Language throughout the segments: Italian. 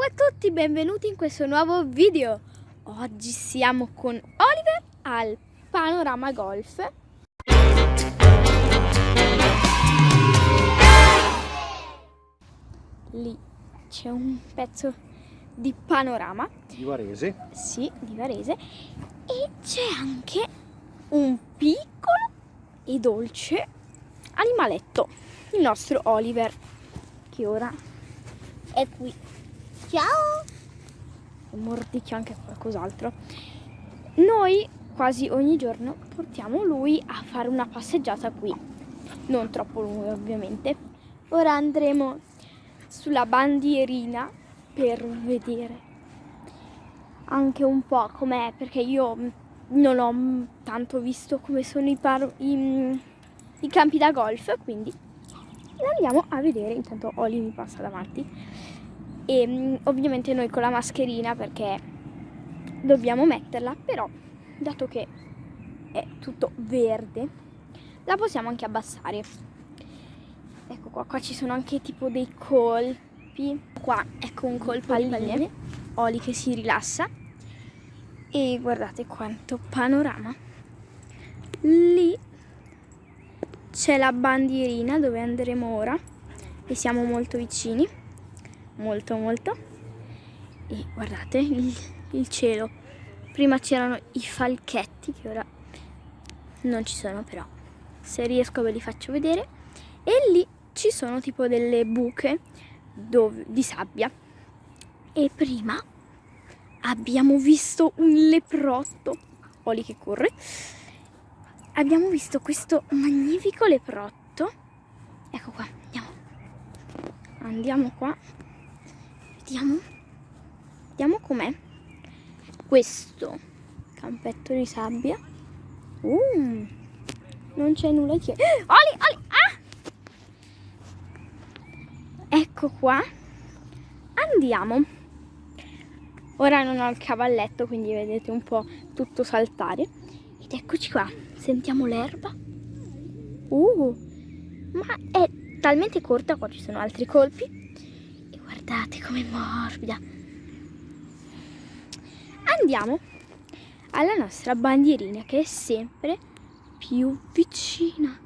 Ciao a tutti, benvenuti in questo nuovo video. Oggi siamo con Oliver al Panorama Golf. Lì c'è un pezzo di panorama. Di Varese. Sì, di Varese. E c'è anche un piccolo e dolce animaletto, il nostro Oliver, che ora è qui. Ciao! Mordicchio anche qualcos'altro. Noi quasi ogni giorno portiamo lui a fare una passeggiata qui. Non troppo lunga ovviamente. Ora andremo sulla bandierina per vedere anche un po' com'è perché io non ho tanto visto come sono i, i, i campi da golf quindi andiamo a vedere intanto Oli mi passa davanti e mm, ovviamente noi con la mascherina perché dobbiamo metterla però dato che è tutto verde la possiamo anche abbassare. Ecco qua, qua ci sono anche tipo dei colpi. Qua ecco un colpo al palline Oli che si rilassa. E guardate quanto panorama. Lì c'è la bandierina dove andremo ora. E siamo molto vicini molto molto. E guardate il, il cielo. Prima c'erano i falchetti che ora non ci sono però se riesco ve li faccio vedere. E lì ci sono tipo delle buche dove, di sabbia. E prima abbiamo visto un leprotto. Oli che corre. Abbiamo visto questo magnifico leprotto. Ecco qua andiamo. Andiamo qua Vediamo. Vediamo com'è. Questo campetto di sabbia. Uh, non c'è nulla di che. Oli, Oli, ah! Ecco qua. Andiamo. Ora non ho il cavalletto, quindi vedete un po' tutto saltare. Ed eccoci qua. Sentiamo l'erba. Uh, ma è talmente corta, qua ci sono altri colpi guardate com'è morbida andiamo alla nostra bandierina che è sempre più vicina.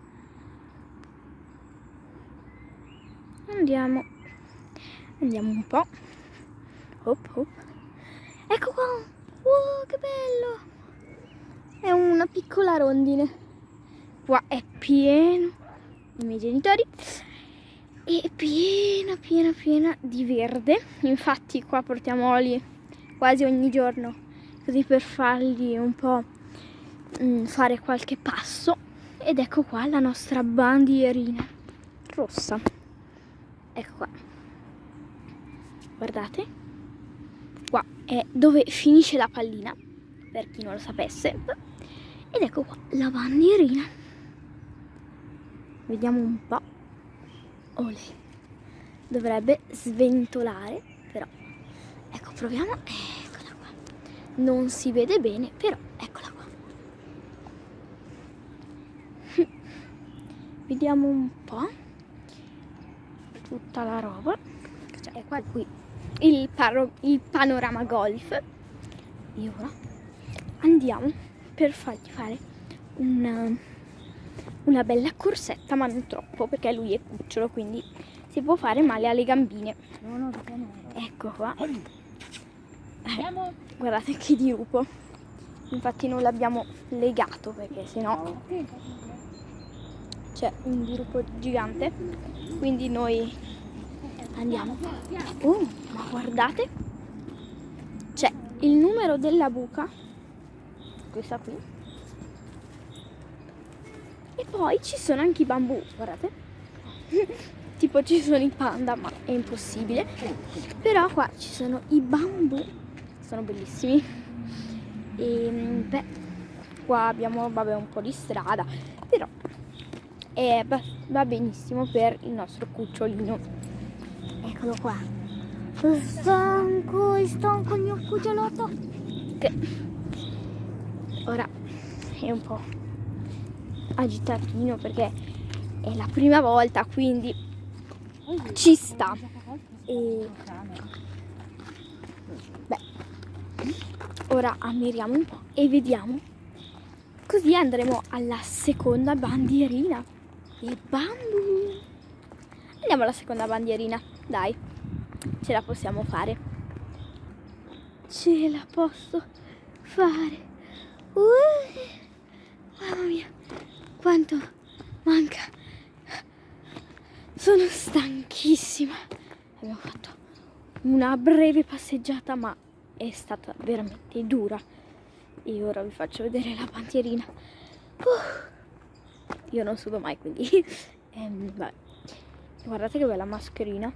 Andiamo. Andiamo un po' hop, hop. ecco qua. Wow, che bello. È una piccola rondine. Qua è pieno. I miei genitori e piena piena piena di verde. Infatti qua portiamo oli quasi ogni giorno così per fargli un po' mm, fare qualche passo. Ed ecco qua la nostra bandierina rossa. Ecco qua. Guardate. Qua è dove finisce la pallina per chi non lo sapesse. Ed ecco qua la bandierina. Vediamo un po' Ole. Dovrebbe sventolare, però. Ecco, proviamo. Eccola qua. Non si vede bene, però eccola qua. Vediamo un po'. Tutta la roba. Cioè, è qua qui il, il panorama golf. E ora andiamo per fargli fare un una bella corsetta ma non troppo perché lui è cucciolo quindi si può fare male alle gambine. Ecco qua. Eh, guardate che dirupo infatti non l'abbiamo legato perché sennò c'è un dirupo gigante. Quindi noi andiamo. Oh ma guardate. C'è il numero della buca questa qui poi ci sono anche i bambù, guardate. tipo ci sono i panda, ma è impossibile. Però qua ci sono i bambù, sono bellissimi. E beh, qua abbiamo vabbè, un po' di strada, però è, va benissimo per il nostro cucciolino. Eccolo qua. Stanco, stanco il mio cucciolotto. Che ora è un po' agitatino perché è la prima volta quindi ci sta e ora ammiriamo un po' e vediamo. Così andremo alla seconda bandierina. E bambu! Andiamo alla seconda bandierina, dai, ce la possiamo fare. Ce la posso fare. Uh, mamma mia, quanto manca. Sono stanchissima. Abbiamo fatto una breve passeggiata, ma è stata veramente dura. E ora vi faccio vedere la bandierina. Uh, io non sudo mai, quindi... ehm, Guardate che bella mascherina.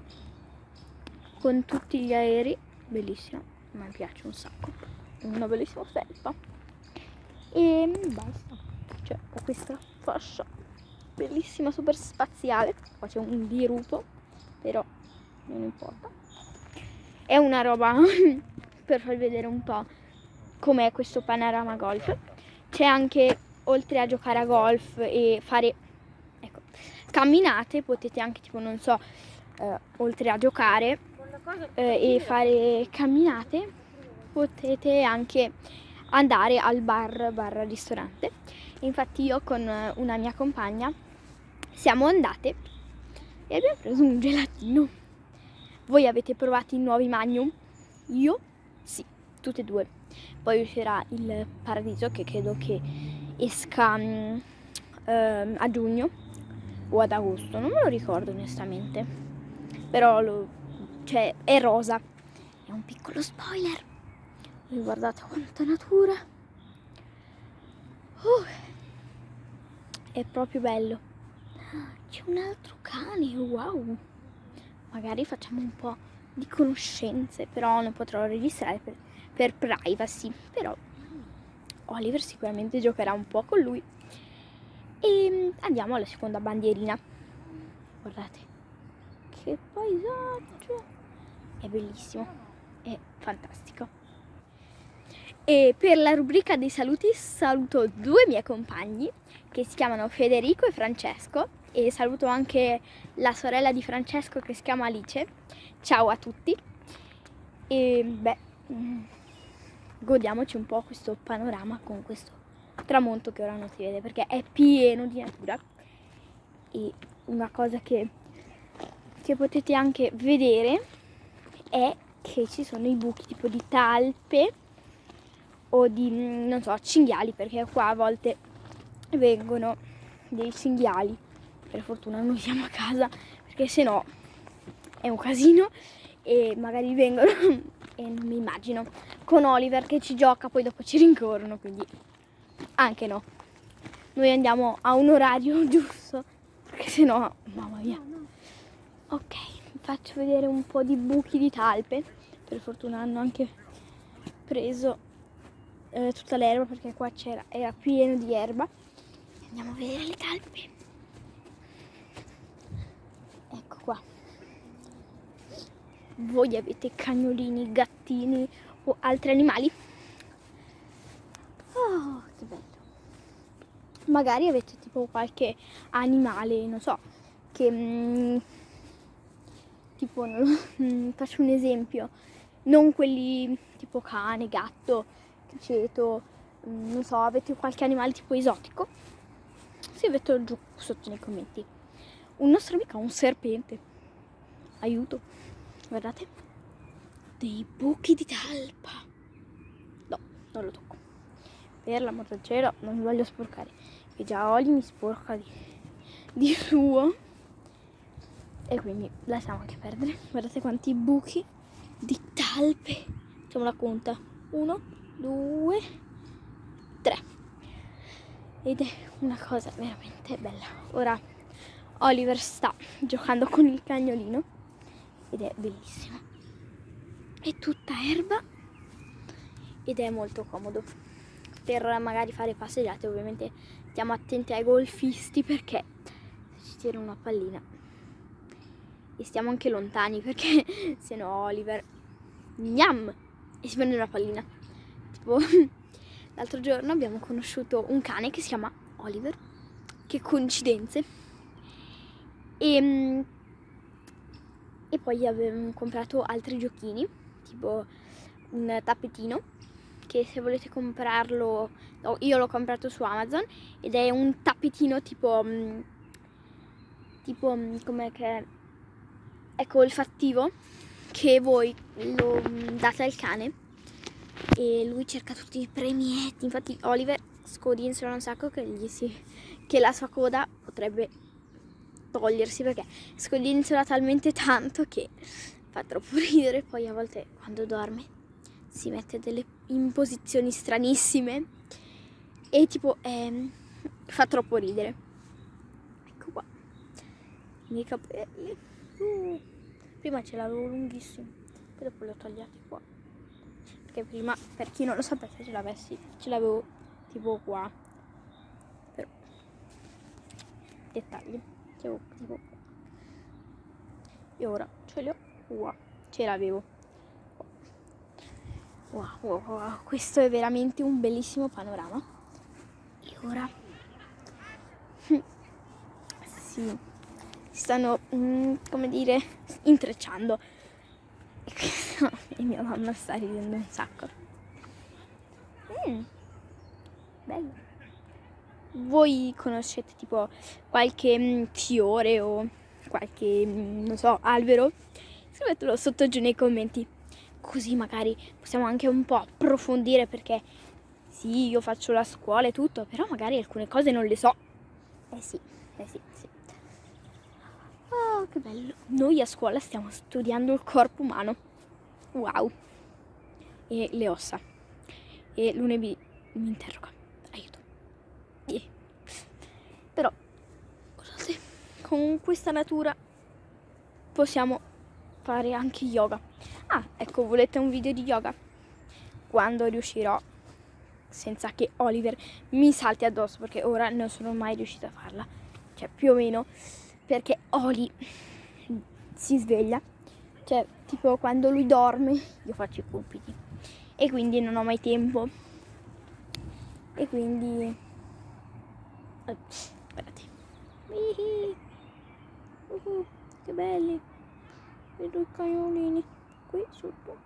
Con tutti gli aerei. Bellissima. Mi piace un sacco. Una bellissima felpa. E basta. Cioè, ho questa fascia bellissima, super spaziale. Qua c'è un dirupo, però non importa. È una roba per farvi vedere un po' com'è questo panorama golf. C'è anche, oltre a giocare a golf e fare ecco, camminate, potete anche tipo, non so, eh, oltre a giocare eh, e fare camminate, potete anche andare al bar, bar ristorante. Infatti io con una mia compagna siamo andate e abbiamo preso un gelatino. Voi avete provato i nuovi Magnum? Io? Sì, tutte e due. Poi uscirà il Paradiso che credo che esca um, a giugno o ad agosto, non me lo ricordo onestamente. Però lo, cioè, è rosa. È un piccolo spoiler. Guardate quanta natura. Uh, è proprio bello. C'è un altro cane, wow. Magari facciamo un po' di conoscenze, però non potrò registrare per, per privacy. Però Oliver sicuramente giocherà un po' con lui. E andiamo alla seconda bandierina. Guardate, che paesaggio! È bellissimo, è fantastico. E per la rubrica dei saluti saluto due miei compagni che si chiamano Federico e Francesco e saluto anche la sorella di Francesco che si chiama Alice. Ciao a tutti e beh, mm, godiamoci un po' questo panorama con questo tramonto che ora non si vede perché è pieno di natura e una cosa che, che potete anche vedere è che ci sono i buchi tipo di talpe o di, non so, cinghiali, perché qua a volte vengono dei cinghiali. Per fortuna noi siamo a casa, perché se no è un casino e magari vengono e non mi immagino con Oliver che ci gioca, poi dopo ci rincorrono, quindi anche no. Noi andiamo a un orario giusto, perché se no, mamma mia. Ok, faccio vedere un po' di buchi di talpe. Per fortuna hanno anche preso eh, tutta l'erba perché qua c'era era pieno di erba andiamo a vedere le talpe ecco qua voi avete cagnolini, gattini o altri animali? Oh, che bello! Magari avete tipo qualche animale, non so, che mm, tipo, non, mm, faccio un esempio, non quelli tipo cane, gatto, criceto, mm, non so, avete qualche animale tipo esotico? Scrivetelo giù sotto nei commenti. Un nostro amico ha un serpente. Aiuto. Guardate. Dei buchi di talpa. No, non lo tocco. Per l'amor del cielo, non mi voglio sporcare. Che già Oli mi sporca di, di suo. E quindi lasciamo anche perdere. Guardate quanti buchi di talpe. Facciamo la conta. Uno, due, tre. Ed è una cosa veramente bella. Ora Oliver sta giocando con il cagnolino ed è bellissimo. È tutta erba ed è molto comodo. Per magari fare passeggiate ovviamente stiamo attenti ai golfisti perché ci tira una pallina e stiamo anche lontani perché se no Oliver gnam e si prende una pallina tipo l'altro giorno abbiamo conosciuto un cane che si chiama Oliver che coincidenze. E, mm, e poi abbiamo comprato altri giochini tipo un tappetino che se volete comprarlo, no, io l'ho comprato su Amazon ed è un tappetino tipo, mm, tipo mm, come che ecco olfattivo che voi lo date al cane e lui cerca tutti i premietti, infatti Oliver scodinzola un sacco che, gli si, che la sua coda potrebbe togliersi perché scodinzola talmente tanto che fa troppo ridere. Poi a volte quando dorme si mette delle in posizioni stranissime e tipo eh, fa troppo ridere. Ecco qua. I miei capelli. Uh, prima ce l'avevo lunghissimo poi dopo li ho tagliati qua perché prima per chi non lo sapesse ce l'avessi ce l'avevo tipo qua però dettagli tipo, tipo e ora ce li ho qua ce l'avevo Wow, wow, wow, questo è veramente un bellissimo panorama. E ora... sì, si stanno, mm, come dire, intrecciando. E mia mamma sta ridendo un sacco. Mm, bello. Voi conoscete tipo qualche mm, fiore o qualche, mm, non so, albero? Scrivetelo sotto giù nei commenti così magari possiamo anche un po' approfondire perché sì, io faccio la scuola e tutto, però magari alcune cose non le so. Eh sì, eh sì, sì. Oh, che bello. Noi a scuola stiamo studiando il corpo umano. Wow. E le ossa. E lunedì mi interroga. Aiuto. Yeah. Però, guardate, con questa natura possiamo fare anche yoga. Ah, ecco, volete un video di yoga? Quando riuscirò, senza che Oliver mi salti addosso, perché ora non sono mai riuscita a farla. Cioè, più o meno, perché Oli si sveglia. Cioè, tipo, quando lui dorme, io faccio i compiti. E quindi non ho mai tempo. E quindi... Guardate. Uh, che belli. Vedo i cagnolini qui sotto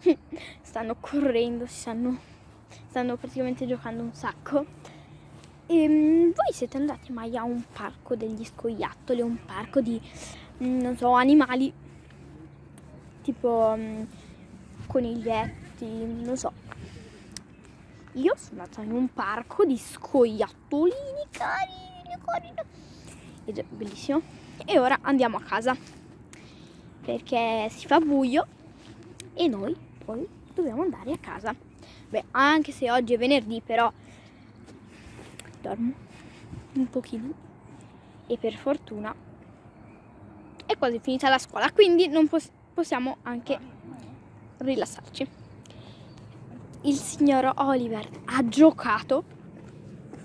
stanno correndo si stanno, stanno praticamente giocando un sacco ehm, voi siete andati mai a un parco degli scoiattoli un parco di mm, non so animali? Tipo um, coniglietti non so. Io sono andata in un parco di scoiattolini carini carini. Ed è bellissimo. E ora andiamo a casa perché si fa buio e noi poi dobbiamo andare a casa. Beh, anche se oggi è venerdì, però dormo un pochino e per fortuna è quasi finita la scuola, quindi non pos possiamo anche rilassarci. Il signor Oliver ha giocato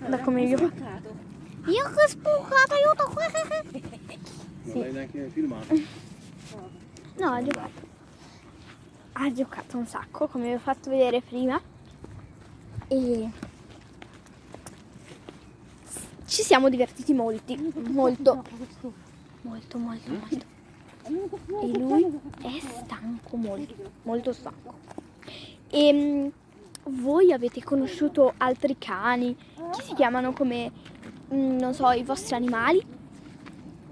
da come io io che spucato aiuto non l'hai neanche filmato No, ha giocato. Ha giocato un sacco, come vi ho fatto vedere prima. E ci siamo divertiti molti, molto, molto, molto, molto. E lui è stanco, molto, molto stanco. E ehm, voi avete conosciuto altri cani che si chiamano come, mm, non so, i vostri animali?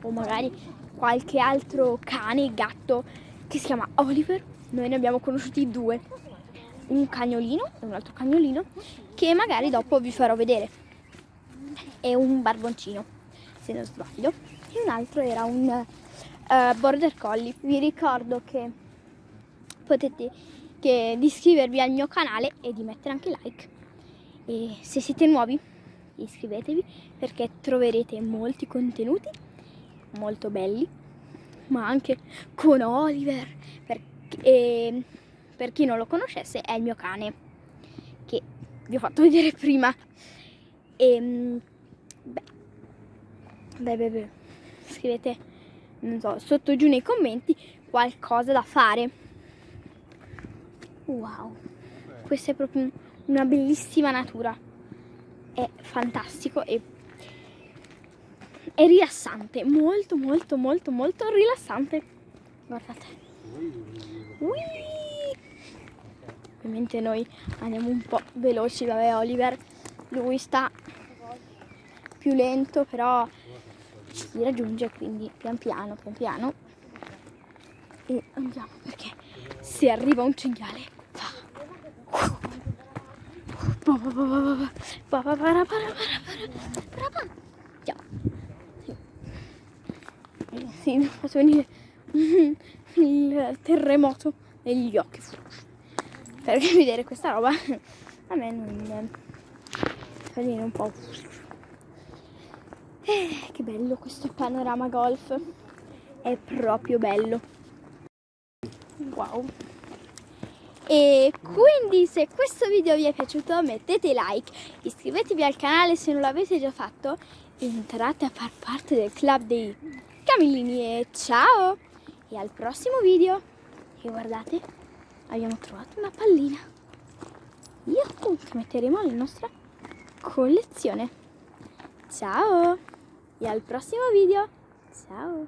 O magari qualche altro cane, gatto che si chiama Oliver. Noi ne abbiamo conosciuti due, un cagnolino e un altro cagnolino che magari dopo vi farò vedere. E un barboncino, se non sbaglio. E un altro era un uh, border collie. Vi ricordo che potete che, di iscrivervi al mio canale e di mettere anche like. E se siete nuovi iscrivetevi perché troverete molti contenuti molto belli, ma anche con Oliver, per, e, per chi non lo conoscesse è il mio cane, che vi ho fatto vedere prima. E, ehm, beh, beh, scrivete, non so, sotto giù nei commenti qualcosa da fare. Wow, questa è proprio una bellissima natura, è fantastico e è rilassante, molto molto molto molto rilassante. Guardate. Ui! Ovviamente noi andiamo un po' veloci, vabbè Oliver, lui sta più lento, però ci raggiunge, quindi pian piano, pian piano. E andiamo perché se arriva un cinghiale fa. Sì, fatto venire il terremoto negli occhi. Perché vedere questa roba a me non fa venire un po'. Eh, che bello questo panorama golf. È proprio bello. Wow. E quindi se questo video vi è piaciuto mettete like, iscrivetevi al canale se non l'avete già fatto, entrate a far parte del club dei Camillini e ciao! E al prossimo video! E guardate, abbiamo trovato una pallina. Yahoo! Che metteremo nella nostra collezione. Ciao! e al prossimo video. Ciao!